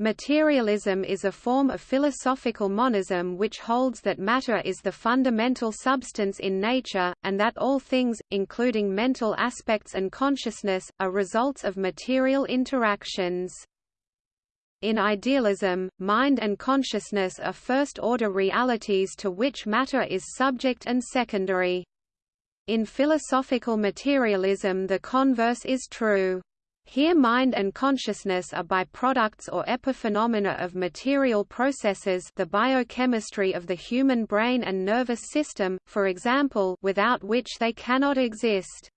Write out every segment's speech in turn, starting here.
Materialism is a form of philosophical monism which holds that matter is the fundamental substance in nature, and that all things, including mental aspects and consciousness, are results of material interactions. In idealism, mind and consciousness are first-order realities to which matter is subject and secondary. In philosophical materialism the converse is true. Here mind and consciousness are byproducts or epiphenomena of material processes the biochemistry of the human brain and nervous system, for example without which they cannot exist.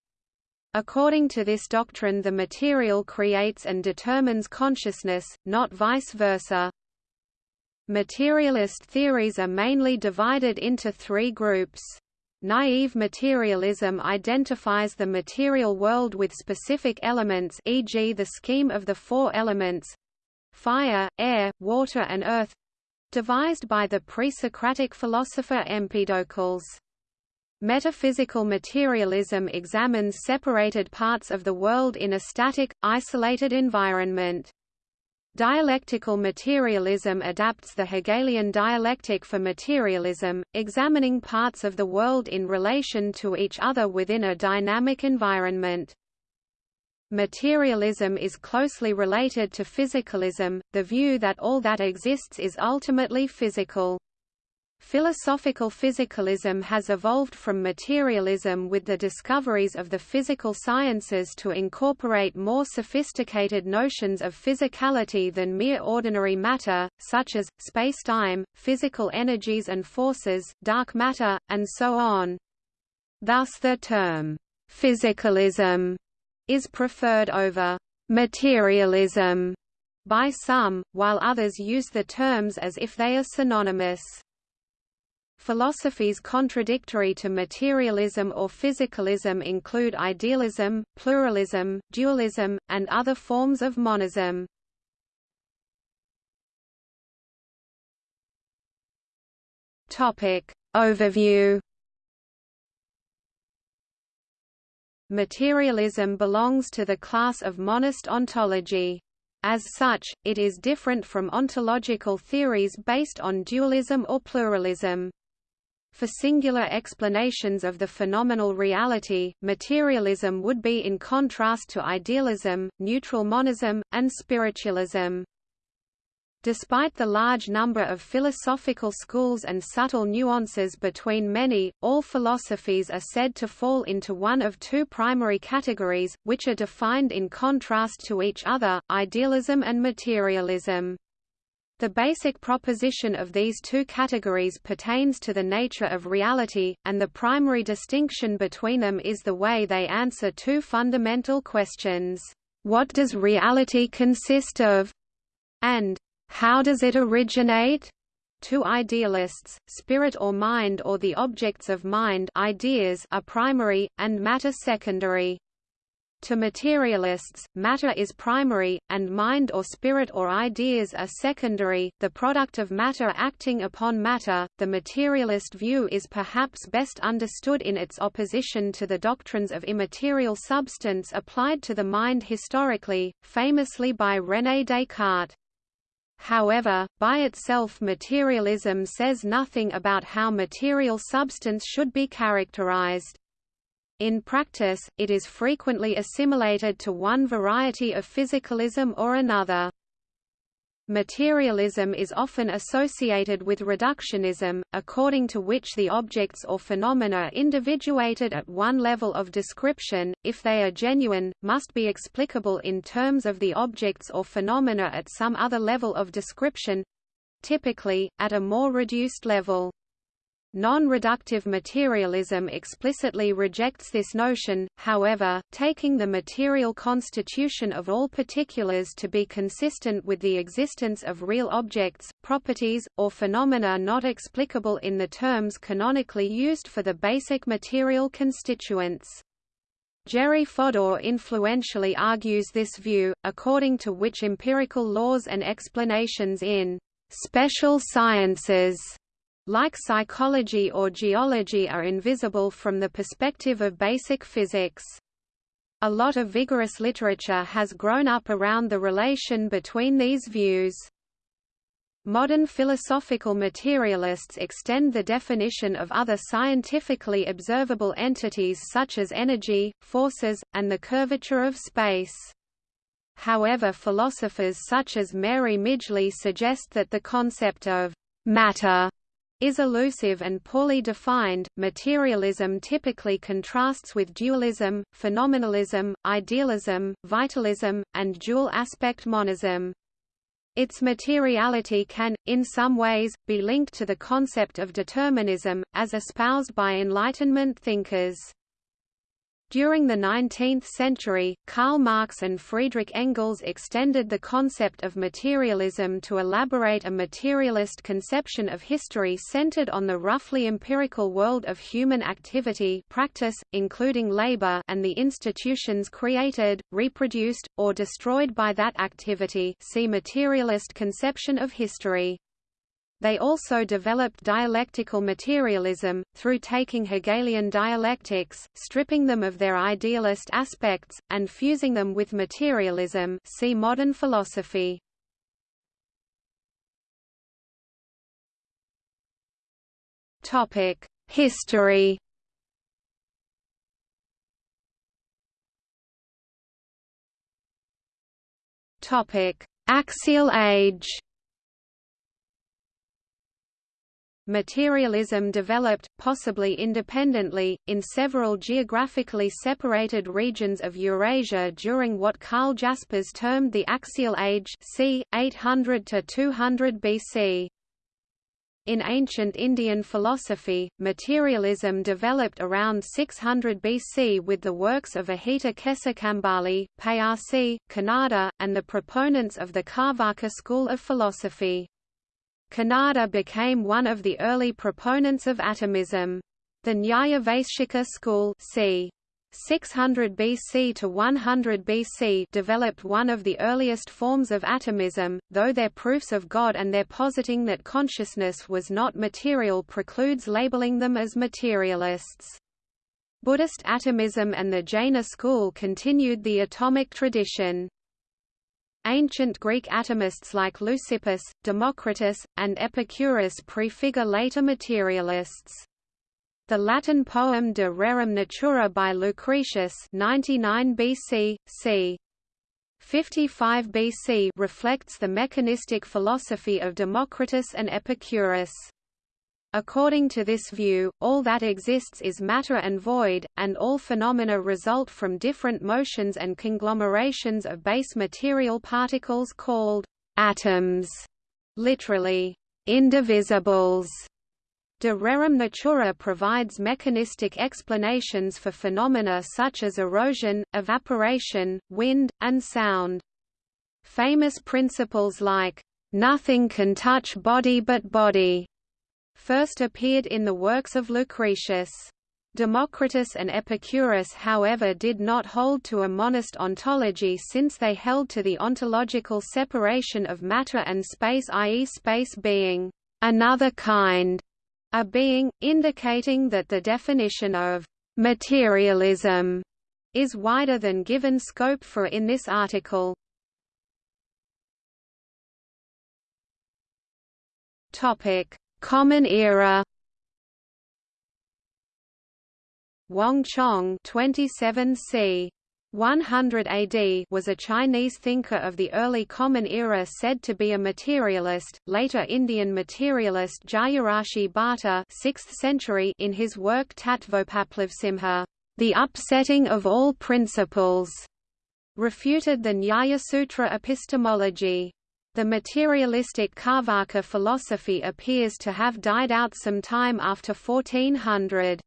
According to this doctrine the material creates and determines consciousness, not vice versa. Materialist theories are mainly divided into three groups. Naive materialism identifies the material world with specific elements e.g. the scheme of the four elements—fire, air, water and earth—devised by the pre-Socratic philosopher Empedocles. Metaphysical materialism examines separated parts of the world in a static, isolated environment. Dialectical materialism adapts the Hegelian dialectic for materialism, examining parts of the world in relation to each other within a dynamic environment. Materialism is closely related to physicalism, the view that all that exists is ultimately physical. Philosophical physicalism has evolved from materialism with the discoveries of the physical sciences to incorporate more sophisticated notions of physicality than mere ordinary matter, such as, spacetime, physical energies and forces, dark matter, and so on. Thus the term, physicalism, is preferred over materialism by some, while others use the terms as if they are synonymous. Philosophies contradictory to materialism or physicalism include idealism, pluralism, dualism, and other forms of monism. Topic Overview Materialism belongs to the class of monist ontology. As such, it is different from ontological theories based on dualism or pluralism. For singular explanations of the phenomenal reality, materialism would be in contrast to idealism, neutral monism, and spiritualism. Despite the large number of philosophical schools and subtle nuances between many, all philosophies are said to fall into one of two primary categories, which are defined in contrast to each other, idealism and materialism. The basic proposition of these two categories pertains to the nature of reality, and the primary distinction between them is the way they answer two fundamental questions. What does reality consist of? and how does it originate? To idealists, spirit or mind or the objects of mind ideas are primary, and matter secondary. To materialists, matter is primary, and mind or spirit or ideas are secondary, the product of matter acting upon matter. The materialist view is perhaps best understood in its opposition to the doctrines of immaterial substance applied to the mind historically, famously by René Descartes. However, by itself materialism says nothing about how material substance should be characterized. In practice, it is frequently assimilated to one variety of physicalism or another. Materialism is often associated with reductionism, according to which the objects or phenomena individuated at one level of description, if they are genuine, must be explicable in terms of the objects or phenomena at some other level of description—typically, at a more reduced level. Non-reductive materialism explicitly rejects this notion, however, taking the material constitution of all particulars to be consistent with the existence of real objects, properties, or phenomena not explicable in the terms canonically used for the basic material constituents. Jerry Fodor influentially argues this view, according to which empirical laws and explanations in special sciences like psychology or geology are invisible from the perspective of basic physics. A lot of vigorous literature has grown up around the relation between these views. Modern philosophical materialists extend the definition of other scientifically observable entities such as energy, forces, and the curvature of space. However philosophers such as Mary Midgley suggest that the concept of «matter» is elusive and poorly defined. Materialism typically contrasts with dualism, phenomenalism, idealism, vitalism, and dual-aspect monism. Its materiality can, in some ways, be linked to the concept of determinism, as espoused by Enlightenment thinkers. During the 19th century, Karl Marx and Friedrich Engels extended the concept of materialism to elaborate a materialist conception of history centered on the roughly empirical world of human activity practice, including labor and the institutions created, reproduced, or destroyed by that activity see materialist conception of history. They also developed dialectical materialism, through taking Hegelian dialectics, stripping them of their idealist aspects, and fusing them with materialism see modern philosophy. History Axial age Materialism developed, possibly independently, in several geographically separated regions of Eurasia during what Karl Jaspers termed the Axial Age c. 800 to 200 BC. In ancient Indian philosophy, materialism developed around 600 BC with the works of Ajita Kesakambali, Payasi, Kanada, and the proponents of the Carvaka school of philosophy. Kanada became one of the early proponents of atomism. The Nyaya Vaisheshika school c. 600 BC to 100 BC developed one of the earliest forms of atomism, though their proofs of God and their positing that consciousness was not material precludes labeling them as materialists. Buddhist atomism and the Jaina school continued the atomic tradition. Ancient Greek atomists like Leucippus, Democritus, and Epicurus prefigure later materialists. The Latin poem De Rerum Natura by Lucretius 99 BC, c. 55 BC reflects the mechanistic philosophy of Democritus and Epicurus. According to this view, all that exists is matter and void, and all phenomena result from different motions and conglomerations of base material particles called atoms, literally, indivisibles. De rerum natura provides mechanistic explanations for phenomena such as erosion, evaporation, wind, and sound. Famous principles like, "...nothing can touch body but body", first appeared in the works of Lucretius. Democritus and Epicurus however did not hold to a monist ontology since they held to the ontological separation of matter and space i.e. space being another kind, a being, indicating that the definition of materialism is wider than given scope for in this article. Topic: Common Era Wang Chong 27 c. 100 AD was a Chinese thinker of the early Common Era said to be a materialist, later Indian materialist Jayarashi Bhatta 6th century in his work Tattvopaplavasimha, The Upsetting of All Principles, refuted the Nyaya-sutra epistemology. The materialistic Carvaka philosophy appears to have died out some time after 1400.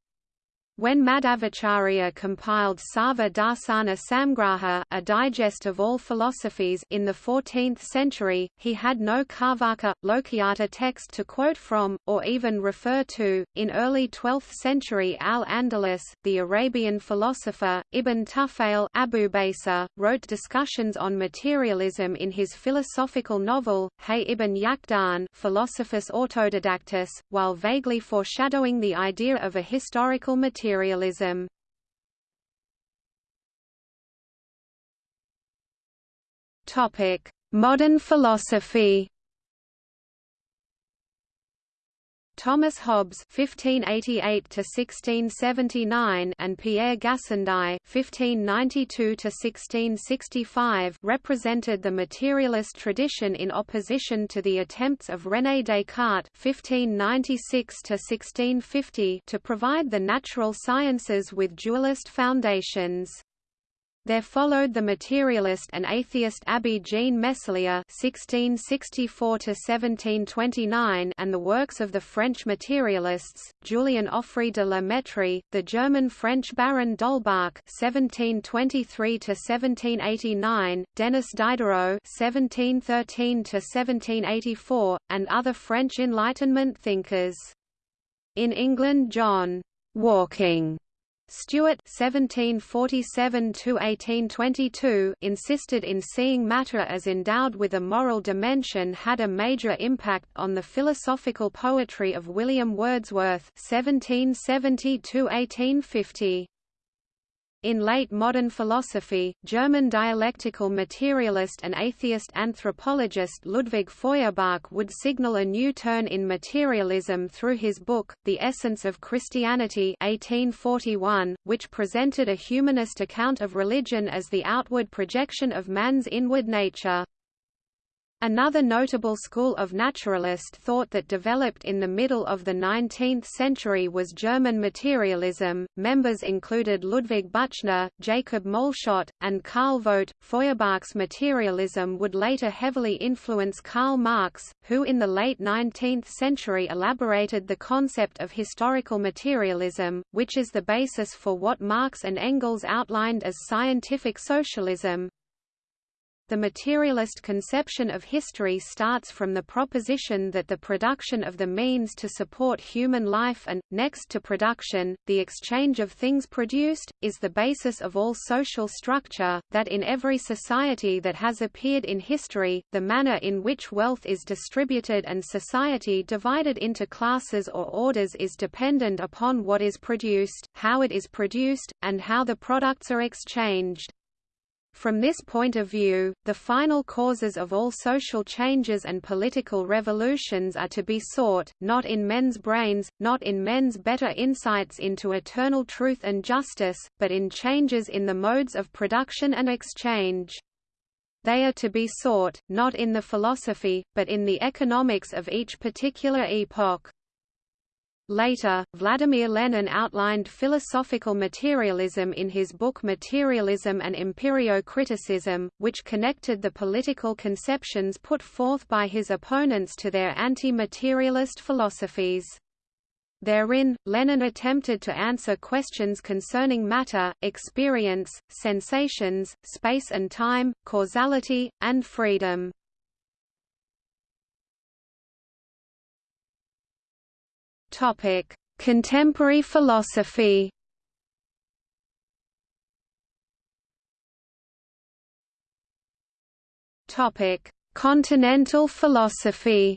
When Madhvacharya compiled Sarva Darsana Samgraha a digest of all philosophies in the 14th century, he had no Carvaka, Lokayata text to quote from, or even refer to. In early 12th century Al-Andalus, the Arabian philosopher, Ibn Tufail Abubacer, wrote discussions on materialism in his philosophical novel, Hay ibn Yaqdan Philosophus Autodidactus, while vaguely foreshadowing the idea of a historical materialism materialism. Modern philosophy Thomas Hobbes (1588–1679) and Pierre Gassendi (1592–1665) represented the materialist tradition in opposition to the attempts of René Descartes (1596–1650) to provide the natural sciences with dualist foundations. There followed the materialist and atheist Abbé Jean Meslier (1664–1729) and the works of the French materialists Julien Offray de la Mettrie, the German-French Baron d'Holbach (1723–1789), Denis Diderot (1713–1784), and other French Enlightenment thinkers. In England, John Walking Stewart (1747–1822) insisted in seeing matter as endowed with a moral dimension had a major impact on the philosophical poetry of William Wordsworth (1770–1850). In late modern philosophy, German dialectical materialist and atheist anthropologist Ludwig Feuerbach would signal a new turn in materialism through his book, The Essence of Christianity 1841, which presented a humanist account of religion as the outward projection of man's inward nature. Another notable school of naturalist thought that developed in the middle of the 19th century was German materialism. Members included Ludwig Büchner, Jacob Moleschott, and Karl Vogt. Feuerbach's materialism would later heavily influence Karl Marx, who in the late 19th century elaborated the concept of historical materialism, which is the basis for what Marx and Engels outlined as scientific socialism. The materialist conception of history starts from the proposition that the production of the means to support human life and, next to production, the exchange of things produced, is the basis of all social structure, that in every society that has appeared in history, the manner in which wealth is distributed and society divided into classes or orders is dependent upon what is produced, how it is produced, and how the products are exchanged. From this point of view, the final causes of all social changes and political revolutions are to be sought, not in men's brains, not in men's better insights into eternal truth and justice, but in changes in the modes of production and exchange. They are to be sought, not in the philosophy, but in the economics of each particular epoch. Later, Vladimir Lenin outlined philosophical materialism in his book Materialism and Empirio-Criticism, which connected the political conceptions put forth by his opponents to their anti-materialist philosophies. Therein, Lenin attempted to answer questions concerning matter, experience, sensations, space and time, causality, and freedom. Topic: Contemporary philosophy. Topic: Continental philosophy.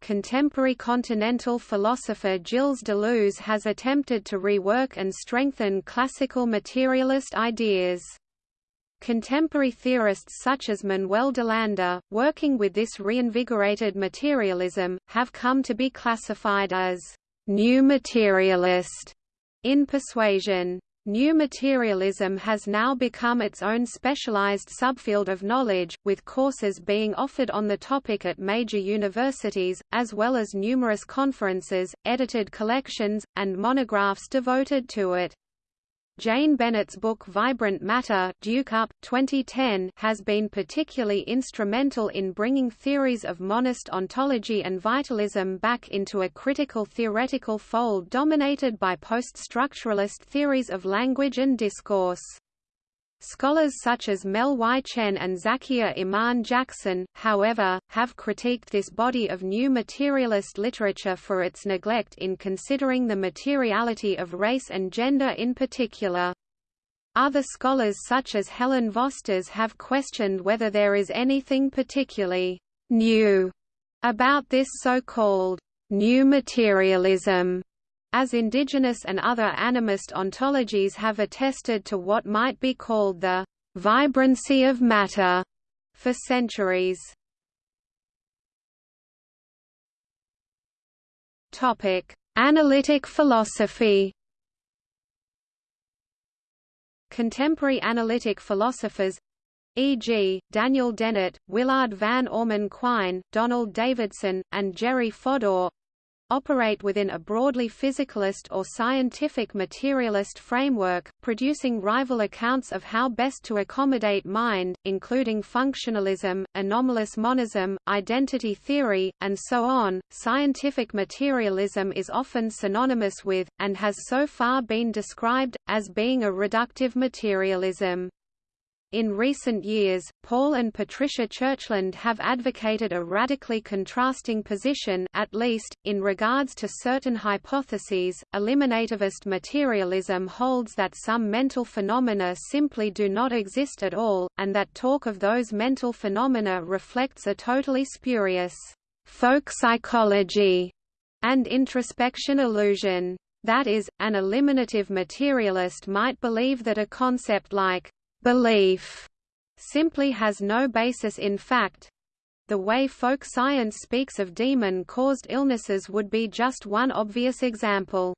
Contemporary continental philosopher Gilles Deleuze has attempted to rework and strengthen classical materialist ideas. Contemporary theorists such as Manuel Delanda, working with this reinvigorated materialism, have come to be classified as new materialist in persuasion. New materialism has now become its own specialized subfield of knowledge, with courses being offered on the topic at major universities, as well as numerous conferences, edited collections, and monographs devoted to it. Jane Bennett's book Vibrant Matter Duke Up, 2010 has been particularly instrumental in bringing theories of monist ontology and vitalism back into a critical theoretical fold dominated by post-structuralist theories of language and discourse. Scholars such as Mel Y. Chen and Zakiya Iman Jackson, however, have critiqued this body of new materialist literature for its neglect in considering the materiality of race and gender in particular. Other scholars such as Helen Vosters have questioned whether there is anything particularly new about this so-called new materialism as indigenous and other animist ontologies have attested to what might be called the vibrancy of matter for centuries. Topic: Analytic philosophy. Contemporary analytic philosophers e.g., Daniel Dennett, Willard Van Orman Quine, Donald Davidson, and Jerry Fodor operate within a broadly physicalist or scientific materialist framework, producing rival accounts of how best to accommodate mind, including functionalism, anomalous monism, identity theory, and so on. Scientific materialism is often synonymous with, and has so far been described, as being a reductive materialism. In recent years, Paul and Patricia Churchland have advocated a radically contrasting position at least, in regards to certain hypotheses. Eliminativist materialism holds that some mental phenomena simply do not exist at all, and that talk of those mental phenomena reflects a totally spurious folk psychology and introspection illusion. That is, an eliminative materialist might believe that a concept like belief simply has no basis in fact. The way folk science speaks of demon-caused illnesses would be just one obvious example.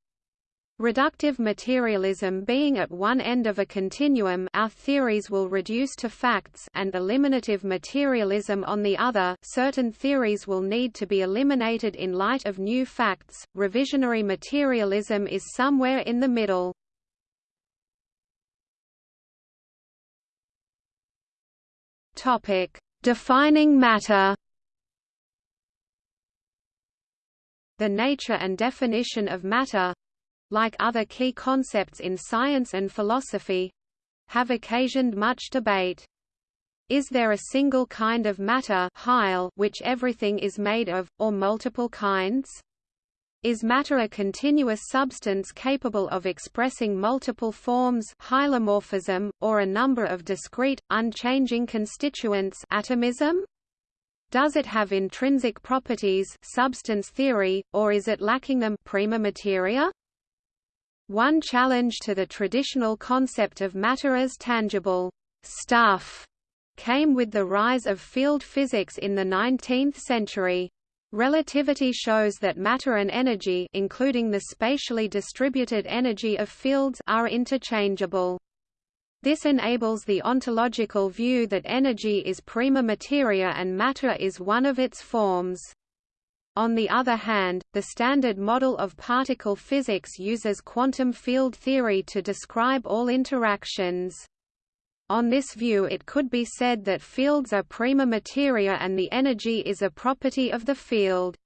Reductive materialism being at one end of a continuum our theories will reduce to facts and eliminative materialism on the other certain theories will need to be eliminated in light of new facts. Revisionary materialism is somewhere in the middle. Topic: Defining matter. The nature and definition of matter, like other key concepts in science and philosophy, have occasioned much debate. Is there a single kind of matter which everything is made of, or multiple kinds? Is matter a continuous substance capable of expressing multiple forms hylomorphism, or a number of discrete, unchanging constituents atomism? Does it have intrinsic properties substance theory, or is it lacking them prima materia? One challenge to the traditional concept of matter as tangible stuff came with the rise of field physics in the 19th century. Relativity shows that matter and energy including the spatially distributed energy of fields are interchangeable. This enables the ontological view that energy is prima materia and matter is one of its forms. On the other hand, the standard model of particle physics uses quantum field theory to describe all interactions. On this view it could be said that fields are prima materia and the energy is a property of the field.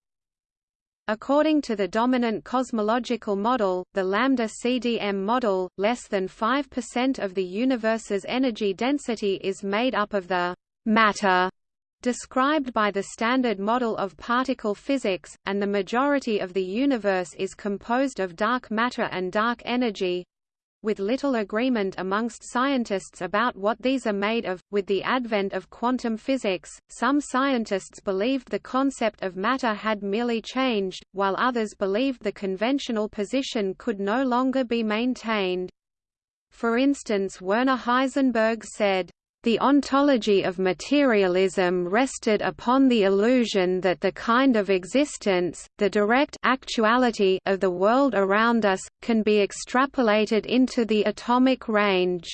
According to the dominant cosmological model, the lambda CDM model, less than 5% of the universe's energy density is made up of the matter described by the standard model of particle physics, and the majority of the universe is composed of dark matter and dark energy, with little agreement amongst scientists about what these are made of. With the advent of quantum physics, some scientists believed the concept of matter had merely changed, while others believed the conventional position could no longer be maintained. For instance Werner Heisenberg said, the ontology of materialism rested upon the illusion that the kind of existence, the direct actuality of the world around us, can be extrapolated into the atomic range.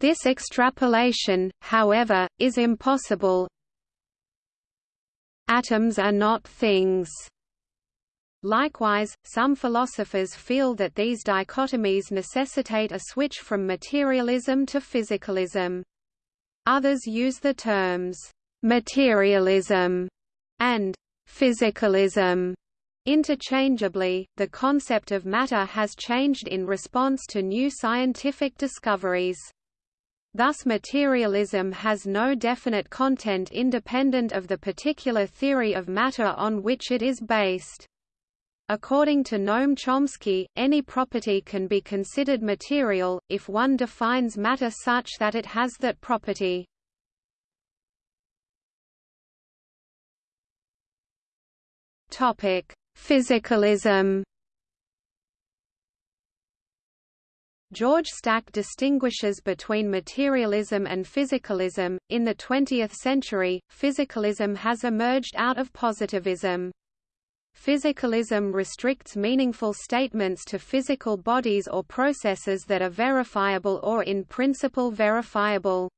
This extrapolation, however, is impossible. Atoms are not things. Likewise, some philosophers feel that these dichotomies necessitate a switch from materialism to physicalism. Others use the terms materialism and physicalism interchangeably. The concept of matter has changed in response to new scientific discoveries. Thus materialism has no definite content independent of the particular theory of matter on which it is based. According to Noam Chomsky, any property can be considered material, if one defines matter such that it has that property. Topic Physicalism George Stack distinguishes between materialism and physicalism. In the 20th century, physicalism has emerged out of positivism. Physicalism restricts meaningful statements to physical bodies or processes that are verifiable or in principle verifiable.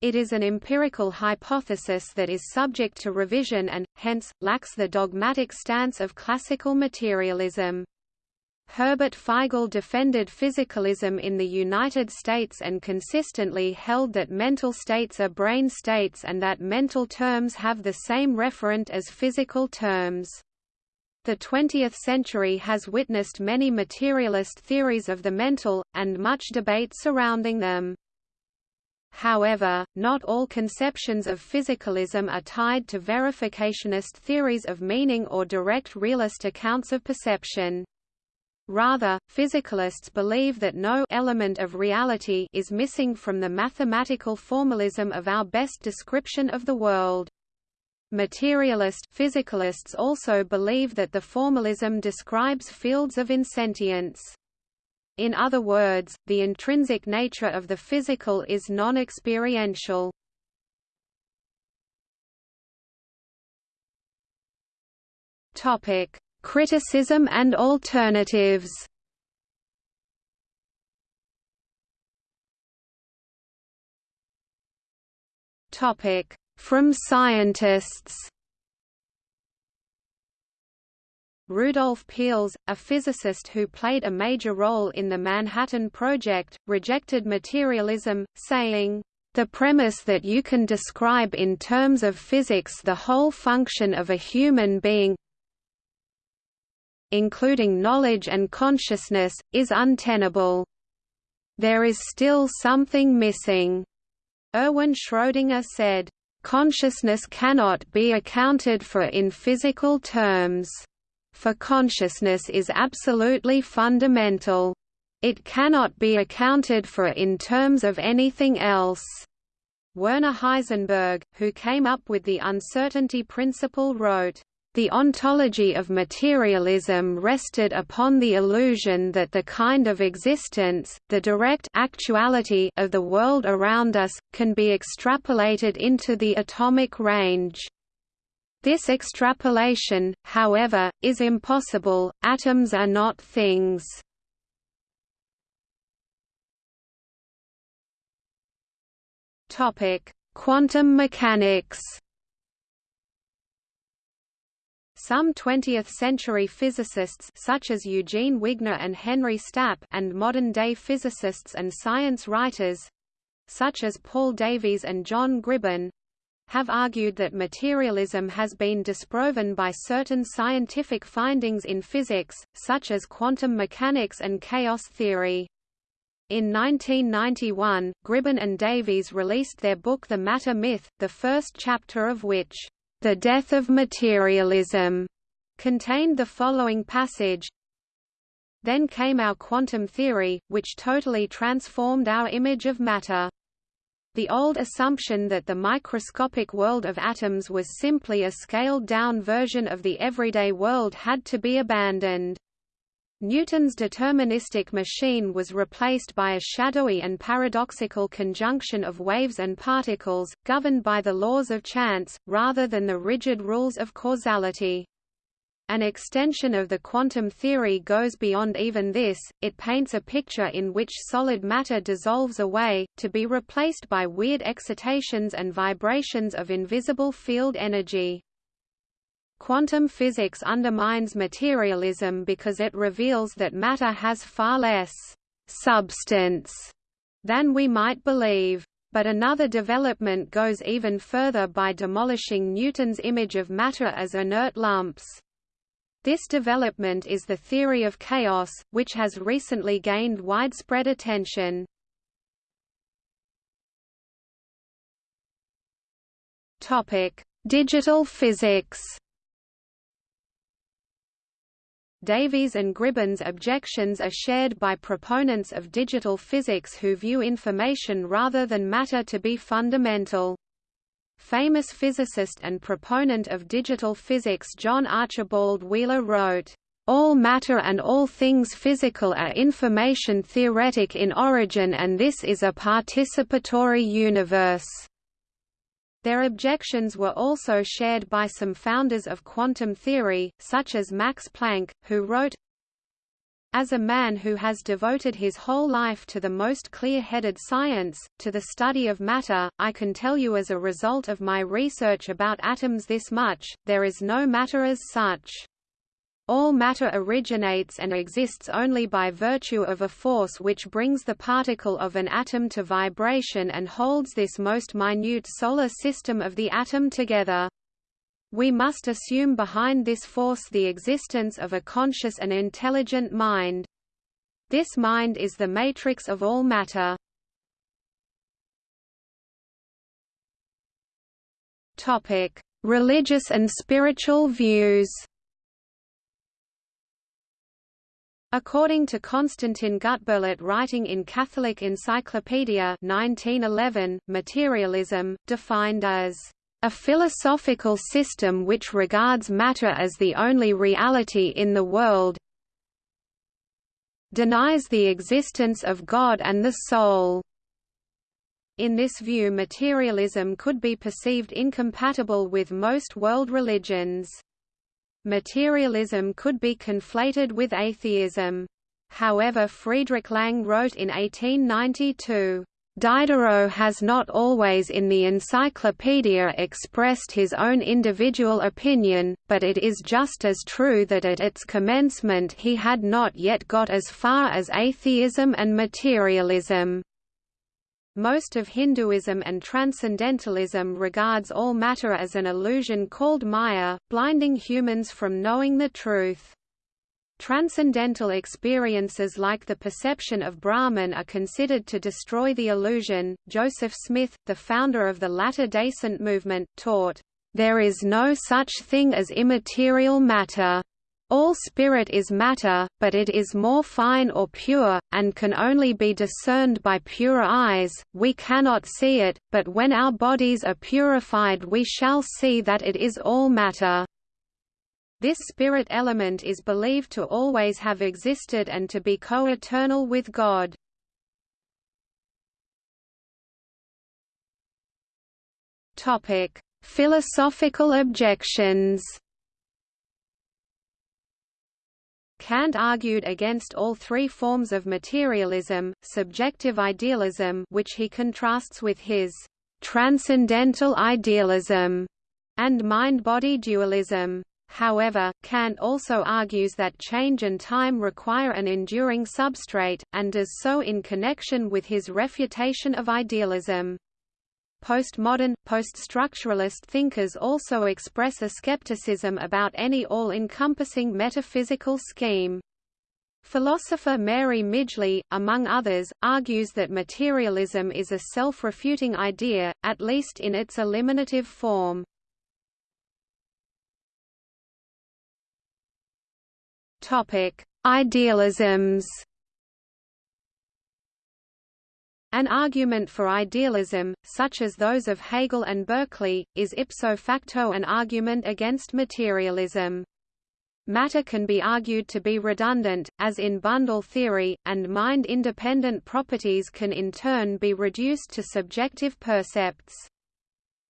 It is an empirical hypothesis that is subject to revision and, hence, lacks the dogmatic stance of classical materialism. Herbert Feigl defended physicalism in the United States and consistently held that mental states are brain states and that mental terms have the same referent as physical terms. The 20th century has witnessed many materialist theories of the mental, and much debate surrounding them. However, not all conceptions of physicalism are tied to verificationist theories of meaning or direct realist accounts of perception. Rather, physicalists believe that no element of reality is missing from the mathematical formalism of our best description of the world. Materialist physicalists also believe that the formalism describes fields of insentience. In other words, the intrinsic nature of the physical is non-experiential. Topic: Criticism and alternatives From scientists Rudolf Peierls, a physicist who played a major role in the Manhattan Project, rejected materialism, saying, the premise that you can describe in terms of physics the whole function of a human being including knowledge and consciousness, is untenable. There is still something missing. Erwin Schrödinger said, Consciousness cannot be accounted for in physical terms. For consciousness is absolutely fundamental. It cannot be accounted for in terms of anything else. Werner Heisenberg, who came up with the uncertainty principle wrote, the ontology of materialism rested upon the illusion that the kind of existence, the direct actuality of the world around us, can be extrapolated into the atomic range. This extrapolation, however, is impossible, atoms are not things. Quantum mechanics some 20th-century physicists such as Eugene Wigner and Henry Stapp and modern-day physicists and science writers—such as Paul Davies and John Gribbin, have argued that materialism has been disproven by certain scientific findings in physics, such as quantum mechanics and chaos theory. In 1991, Gribbin and Davies released their book The Matter Myth, the first chapter of which the Death of Materialism contained the following passage Then came our quantum theory, which totally transformed our image of matter. The old assumption that the microscopic world of atoms was simply a scaled-down version of the everyday world had to be abandoned. Newton's deterministic machine was replaced by a shadowy and paradoxical conjunction of waves and particles, governed by the laws of chance, rather than the rigid rules of causality. An extension of the quantum theory goes beyond even this, it paints a picture in which solid matter dissolves away, to be replaced by weird excitations and vibrations of invisible field energy. Quantum physics undermines materialism because it reveals that matter has far less substance than we might believe. But another development goes even further by demolishing Newton's image of matter as inert lumps. This development is the theory of chaos, which has recently gained widespread attention. Digital physics Davies and Gribbin's objections are shared by proponents of digital physics who view information rather than matter to be fundamental. Famous physicist and proponent of digital physics John Archibald Wheeler wrote, All matter and all things physical are information theoretic in origin and this is a participatory universe. Their objections were also shared by some founders of quantum theory, such as Max Planck, who wrote, as a man who has devoted his whole life to the most clear-headed science, to the study of matter, I can tell you as a result of my research about atoms this much, there is no matter as such. All matter originates and exists only by virtue of a force which brings the particle of an atom to vibration and holds this most minute solar system of the atom together. We must assume behind this force the existence of a conscious and intelligent mind. This mind is the matrix of all matter. Religious and spiritual views According to Konstantin Gutberlet writing in Catholic Encyclopedia 1911, materialism, defined as a philosophical system which regards matter as the only reality in the world denies the existence of God and the soul. In this view materialism could be perceived incompatible with most world religions. Materialism could be conflated with atheism. However Friedrich Lang wrote in 1892, Diderot has not always in the encyclopedia expressed his own individual opinion, but it is just as true that at its commencement he had not yet got as far as atheism and materialism. Most of Hinduism and Transcendentalism regards all matter as an illusion called Maya, blinding humans from knowing the truth. Transcendental experiences like the perception of Brahman are considered to destroy the illusion. Joseph Smith, the founder of the Latter day Saint movement, taught, There is no such thing as immaterial matter. All spirit is matter, but it is more fine or pure, and can only be discerned by pure eyes, we cannot see it, but when our bodies are purified we shall see that it is all matter. This spirit element is believed to always have existed and to be co-eternal with God. Philosophical objections Kant argued against all three forms of materialism, subjective idealism which he contrasts with his transcendental idealism, and mind-body dualism. However, Kant also argues that change and time require an enduring substrate, and does so in connection with his refutation of idealism. Postmodern, post-structuralist thinkers also express a skepticism about any all-encompassing metaphysical scheme. Philosopher Mary Midgley, among others, argues that materialism is a self-refuting idea, at least in its eliminative form. Idealisms An argument for idealism, such as those of Hegel and Berkeley, is ipso facto an argument against materialism. Matter can be argued to be redundant, as in bundle theory, and mind-independent properties can in turn be reduced to subjective percepts.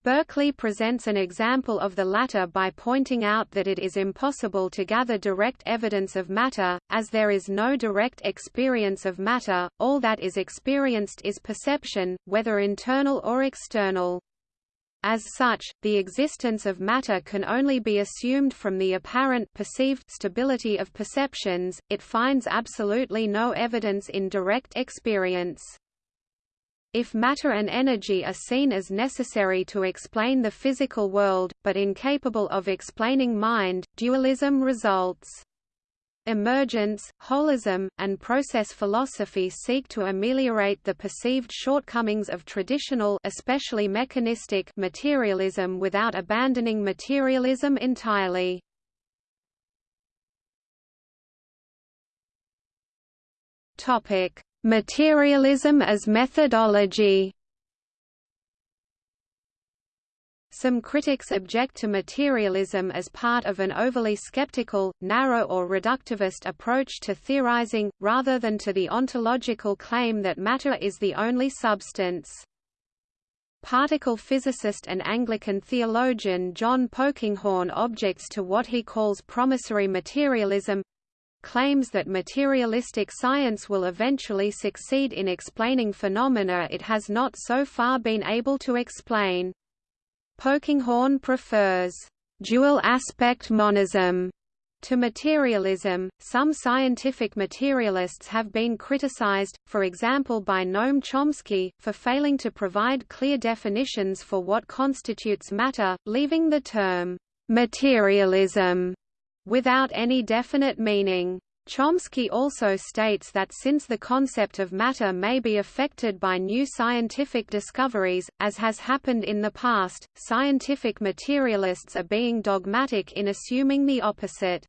Berkeley presents an example of the latter by pointing out that it is impossible to gather direct evidence of matter, as there is no direct experience of matter, all that is experienced is perception, whether internal or external. As such, the existence of matter can only be assumed from the apparent perceived stability of perceptions, it finds absolutely no evidence in direct experience. If matter and energy are seen as necessary to explain the physical world, but incapable of explaining mind, dualism results. Emergence, holism, and process philosophy seek to ameliorate the perceived shortcomings of traditional especially mechanistic materialism without abandoning materialism entirely. Topic: Materialism as methodology Some critics object to materialism as part of an overly skeptical, narrow or reductivist approach to theorizing, rather than to the ontological claim that matter is the only substance. Particle physicist and Anglican theologian John Polkinghorne objects to what he calls promissory materialism, claims that materialistic science will eventually succeed in explaining phenomena it has not so far been able to explain. Polkinghorne prefers dual aspect monism to materialism. Some scientific materialists have been criticized, for example by Noam Chomsky, for failing to provide clear definitions for what constitutes matter, leaving the term materialism without any definite meaning. Chomsky also states that since the concept of matter may be affected by new scientific discoveries, as has happened in the past, scientific materialists are being dogmatic in assuming the opposite.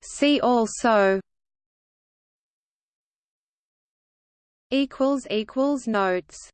See also Notes